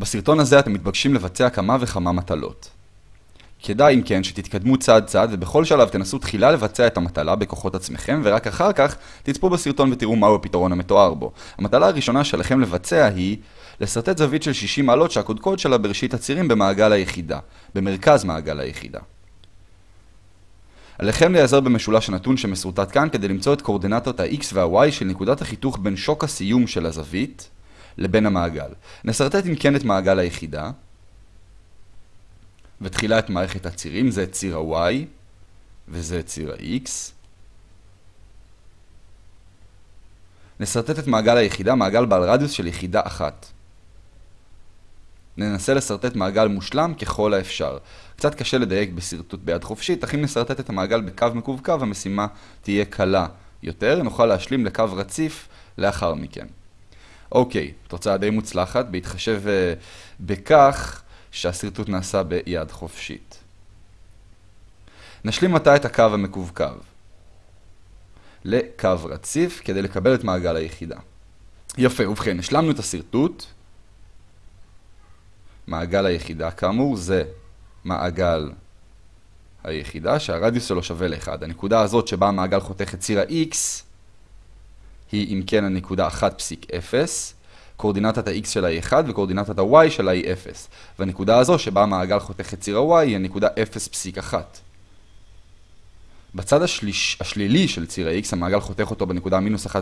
בסרטון הזה אתם מתבקשים לבצע כמה וכמה מטלות. כדאי אם כן שתתקדמו צעד צעד ובכל שלב תנסו תחילה לבצע את המטלה בכוחות עצמכם ורק אחר כך תצפו בסרטון ותראו מהו הפתרון המתואר בו. המטלה הראשונה שלכם לבצע היא לסרטט זווית של 60 מעלות שהקודקוד שלה בראשית הצירים במעגל היחידה, במרכז מעגל היחידה. עליכם להיעזר במשולש הנתון שמסורטט כאן כדי למצוא את קורדינטות ה-x וה-y של נקודת החיתוך בין שוק הסיום של הזווית לבין המעגל. נסרטט אם כן את מעגל היחידה, ותחילה את מערכת הצירים, זה ציר ה-y וזה ציר ה-x. נסרטט את מעגל היחידה, מעגל בעל רדיוס של יחידה אחת. ננסה לסרטט מעגל מושלם ככל האפשר. קצת קשה לדייק בשרטוט ביד חופשית, אך אם נסרטט את המעגל בקו מקווקו, המשימה תהיה קלה יותר, נוכל להשלים לקו רציף לאחר מכן. אוקיי, תוצאה די מוצלחת, בהתחשב uh, בכך שהשרטוט נעשה ביד חופשית. נשלים עתה את הקו המקווקו לקו רציף כדי לקבל את מעגל היחידה. יפה, ובכן, השלמנו את השרטוט. מעגל היחידה, כאמור, זה מעגל היחידה שהרדיוס שלו שווה ל-1. הנקודה הזאת שבה המעגל חותך את ציר ה-x היא אם כן הנקודה 1.0, קורדינטת ה-x שלה היא 1 וקורדינטת ה-y שלה היא 0. והנקודה הזו שבה המעגל חותך את ציר ה-y היא הנקודה 0.1. בצד השליש, השלילי של ציר ה-x המעגל חותך אותו בנקודה מינוס 1.0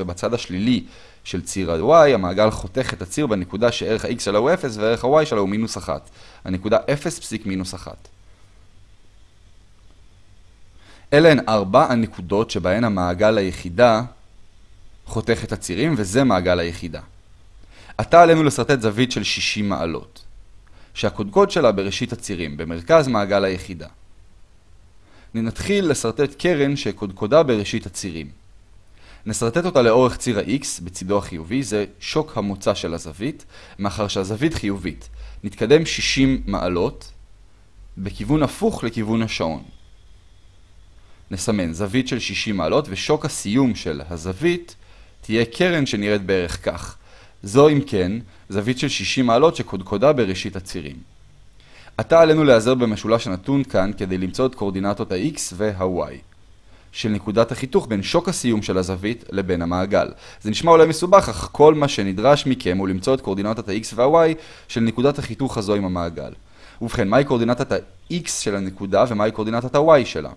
ובצד השלילי של ציר ה-y המעגל חותך את הציר בנקודה שערך ה-x שלה הוא 0 וערך ה-y שלה הוא מינוס 1. הנקודה 0.1. אלה הן ארבע הנקודות שבהן המעגל היחידה חותך את הצירים וזה מעגל היחידה. עתה עלינו לסרטט זווית של 60 מעלות, שהקודקוד שלה בראשית הצירים, במרכז מעגל היחידה. נתחיל לסרטט קרן שקודקודה בראשית הצירים. נסרטט אותה לאורך ציר ה-x בצידו החיובי, זה שוק המוצא של הזווית, מאחר שהזווית חיובית. נתקדם 60 מעלות בכיוון הפוך לכיוון השעון. נסמן זווית של 60 מעלות ושוק הסיום של הזווית תהיה קרן שנראית בערך כך. זו אם כן זווית של 60 מעלות שקודקודה בראשית הצירים. עתה עלינו להיעזר במשולש הנתון כאן כדי למצוא את קורדינטות ה-x וה-y של נקודת החיתוך בין שוק הסיום של הזווית לבין המעגל. זה נשמע אולי מסובך, אך כל מה שנדרש מכם הוא למצוא את קורדינטות ה-x וה-y של נקודת החיתוך הזו עם המעגל. ובכן, מהי קורדינטת ה-x של הנקודה ומהי קורדינטת ה-y שלה?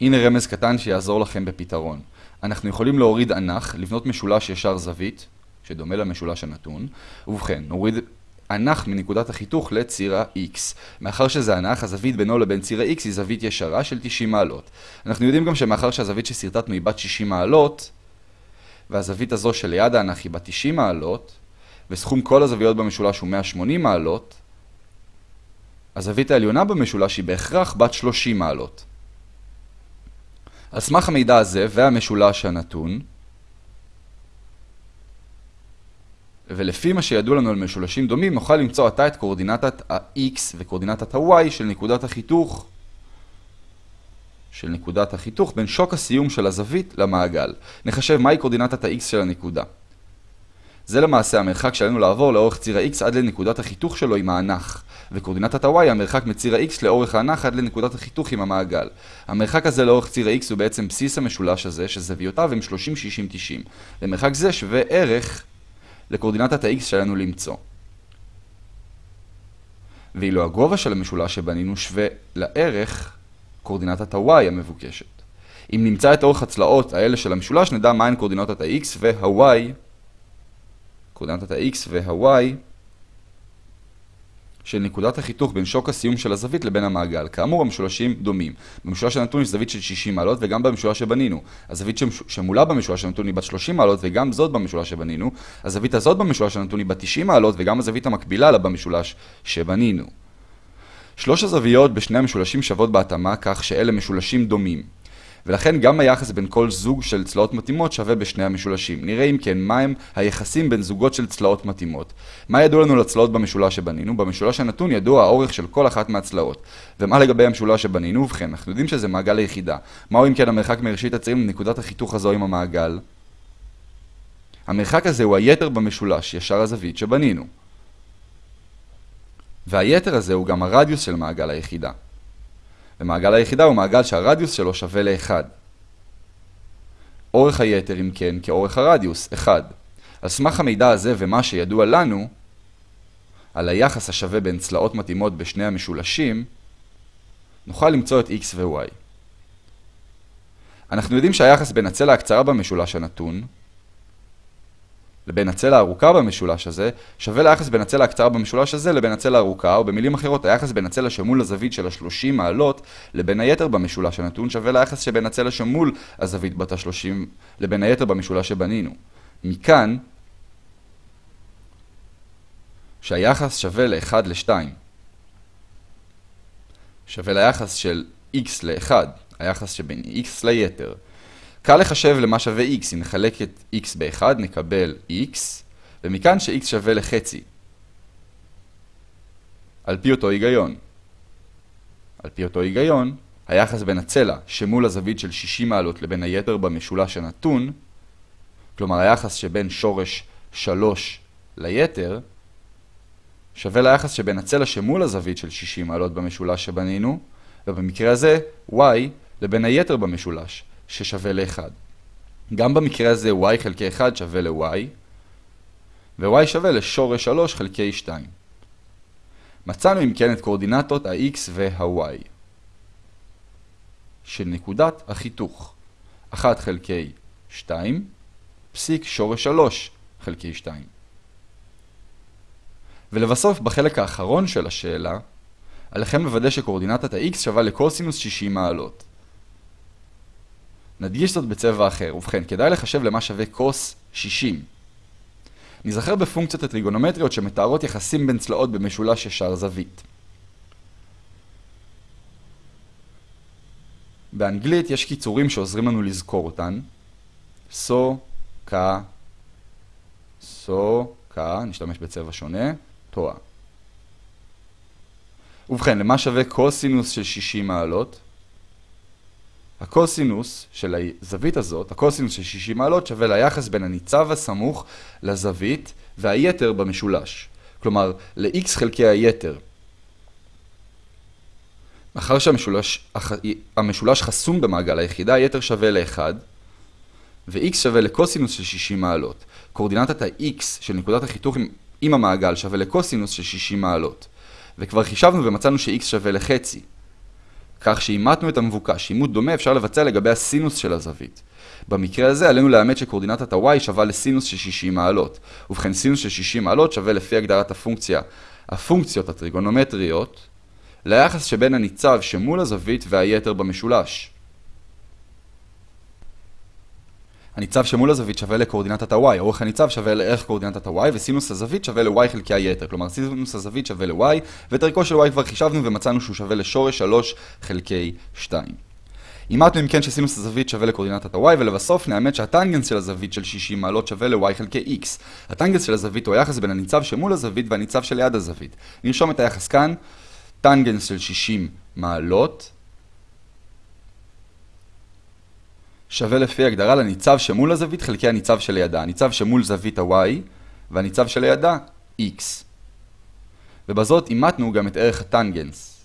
הנה רמז קטן שיעזור לכם בפתרון. אנחנו יכולים להוריד אנך, לבנות משולש ישר זווית, שדומה למשולש הנתון, ובכן, נוריד אנך מנקודת החיתוך לציר ה-x. מאחר שזה אנך, הזווית בינו לבין ציר ה-x היא זווית ישרה של 90 מעלות. אנחנו יודעים גם שמאחר שהזווית שסרטטנו היא בת 60 מעלות, והזווית הזו שליד האנך היא בת 90 מעלות, וסכום כל הזוויות במשולש הוא 180 מעלות, הזווית העליונה במשולש היא בהכרח בת 30 מעלות. על סמך המידע הזה והמשולש הנתון, ולפי מה שידוע לנו על משולשים דומים, נוכל למצוא עתה את קורדינטת ה-x וקורדינטת ה-y של נקודת החיתוך של נקודת החיתוך בין שוק הסיום של הזווית למעגל. נחשב מהי קורדינטת ה-x של הנקודה. זה למעשה המרחק שעלינו לעבור לאורך ציר ה-x עד לנקודת החיתוך שלו עם האנך, וקורדינטת ה-y המרחק מציר ה-x לאורך האנך עד לנקודת החיתוך עם המעגל. המרחק הזה לאורך ציר ה-x הוא בעצם בסיס המשולש הזה, שזוויותיו הם 30, 60, 90. למרחק זה שווה ערך לקורדינטת ה-x שעלינו למצוא. ואילו הגובה של המשולש שבנינו שווה לערך קורדינטת ה-y המבוקשת. אם נמצא את אורך הצלעות האלה של המשולש, נדע מהן קורדינטת ה-x וה-y, קורדינטת ה-x וה-y, של נקודת החיתוך בין שוק הסיום של הזווית לבין המעגל. כאמור, המשולשים דומים. במשולש הנתון יש זווית של 60 מעלות וגם במשולש שבנינו. הזווית שמולה במשולש הנתון היא בת 30 מעלות וגם זאת במשולש שבנינו. הזווית הזאת במשולש הנתון היא בת 90 מעלות וגם הזווית המקבילה לה במשולש שבנינו. שלוש הזוויות בשני המשולשים שוות בהתאמה כך שאלה משולשים דומים. ולכן גם היחס בין כל זוג של צלעות מתאימות שווה בשני המשולשים. נראה אם כן מהם היחסים בין זוגות של צלעות מתאימות. מה ידוע לנו לצלעות במשולש שבנינו? במשולש הנתון ידוע האורך של כל אחת מהצלעות. ומה לגבי המשולש שבנינו? ובכן, אנחנו יודעים שזה מעגל היחידה. מהו אם כן המרחק מראשית הצירים לנקודת החיתוך הזו עם המעגל? המרחק הזה הוא היתר במשולש ישר הזווית שבנינו. והיתר הזה הוא גם הרדיוס של מעגל היחידה. ומעגל היחידה הוא מעגל שהרדיוס שלו שווה ל-1. אורך היתר, אם כן, כאורך הרדיוס, 1. על סמך המידע הזה ומה שידוע לנו, על היחס השווה בין צלעות מתאימות בשני המשולשים, נוכל למצוא את x ו-y. אנחנו יודעים שהיחס בין הצלע הקצרה במשולש הנתון לבין הצלע הארוכה במשולש הזה שווה ליחס בין הצלע הקצרה במשולש הזה לבין הצלע הארוכה, או במילים אחרות, היחס בין הצלע שמול הזווית של ה-30 מעלות לבין היתר במשולש הנתון שווה ליחס שבין הצלע שמול הזווית בת ה-30 לבין היתר במשולש שבנינו. מכאן שהיחס שווה ל-1 ל-2. שווה ליחס של x ל-1, היחס שבין x ליתר. קל לחשב למה שווה x, אם נחלק את x ב-1 נקבל x, ומכאן ש-x שווה לחצי. על פי אותו היגיון. על פי אותו היגיון, היחס בין הצלע שמול הזווית של 60 מעלות לבין היתר במשולש הנתון, כלומר היחס שבין שורש 3 ליתר, שווה ליחס שבין הצלע שמול הזווית של 60 מעלות במשולש שבנינו, ובמקרה הזה y לבין היתר במשולש, ששווה ל-1. גם במקרה הזה y חלקי 1 שווה ל-y, ו-y שווה לשורש 3 חלקי 2. מצאנו אם כן את קורדינטות ה-x וה-y של נקודת החיתוך 1 חלקי 2 פסיק שורש 3 חלקי 2. ולבסוף, בחלק האחרון של השאלה, עליכם לוודא שקורדינטת ה-x שווה לקוסינוס 60 מעלות. נדגיש זאת בצבע אחר, ובכן, כדאי לחשב למה שווה קוס 60. נזכר בפונקציות הטריגונומטריות שמתארות יחסים בין צלעות במשולש ישר זווית. באנגלית יש קיצורים שעוזרים לנו לזכור אותן. סו, קה, סו, קה, נשתמש בצבע שונה. תואה. ובכן, למה שווה קוסינוס של 60 מעלות? הקוסינוס של הזווית הזאת, הקוסינוס של 60 מעלות, שווה ליחס בין הניצב הסמוך לזווית והיתר במשולש. כלומר, ל-x חלקי היתר. מאחר שהמשולש חסום במעגל היחידה, היתר שווה ל-1, ו-x שווה לקוסינוס של 60 מעלות. קורדינטת ה-x של נקודת החיתוך עם המעגל שווה לקוסינוס של 60 מעלות. וכבר חישבנו ומצאנו ש-x שווה לחצי. כך שאימתנו את המבוקש, אימות דומה אפשר לבצע לגבי הסינוס של הזווית. במקרה הזה עלינו לאמת שקורדינטת ה-y שווה לסינוס של 60 מעלות. ובכן סינוס של 60 מעלות שווה לפי הגדרת הפונקציה, הפונקציות הטריגונומטריות, ליחס שבין הניצב שמול הזווית והיתר במשולש. הניצב שמול הזווית שווה לקורדינטת ה-y, אורך הניצב שווה לערך קורדינטת ה-y, וסינוס הזווית שווה ל-y חלקי היתר, כלומר סינוס הזווית שווה ל-y, ואת ערכו של y כבר חישבנו ומצאנו שהוא שווה לשורש 3 חלקי 2. אימתנו אם כן שסינוס הזווית שווה לקורדינטת ה-y, ולבסוף נאמת שהטנגנס של הזווית של 60 מעלות שווה ל-y חלקי x. הטנגנס של הזווית הוא היחס בין הניצב שמול הזווית והניצב שליד הזווית. נרשום את היחס כאן, טנגנס של 60 מעלות שווה לפי הגדרה לניצב שמול הזווית חלקי הניצב שלידה. הניצב שמול זווית ה-y והניצב שלידה x. ובזאת אימתנו גם את ערך הטנגנס.